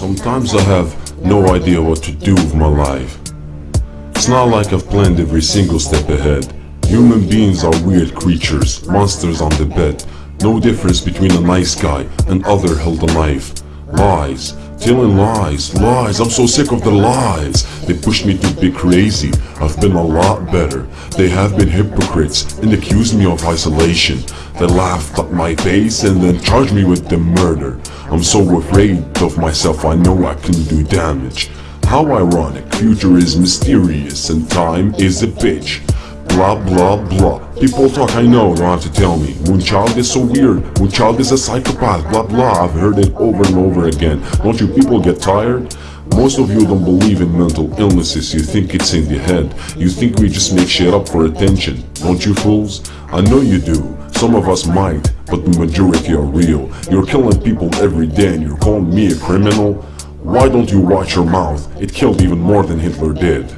Sometimes I have no idea what to do with my life. It's not like I've planned every single step ahead. Human beings are weird creatures, monsters on the bed. No difference between a nice guy and other held a knife. Lies, telling lies, lies, I'm so sick of the lies. They push me to be crazy, I've been a lot better. They have been hypocrites and accused me of isolation. They laughed at my face and then charged me with the murder. I'm so afraid of myself, I know I can do damage. How ironic, future is mysterious and time is a bitch. Blah blah blah. People talk, I know, don't have to tell me. Moonchild is so weird. Moonchild is a psychopath. Blah blah. I've heard it over and over again. Don't you people get tired? Most of you don't believe in mental illnesses. You think it's in the head. You think we just make shit up for attention. Don't you fools? I know you do. Some of us might, but the majority are real. You're killing people every day and you're calling me a criminal? Why don't you watch your mouth? It killed even more than Hitler did.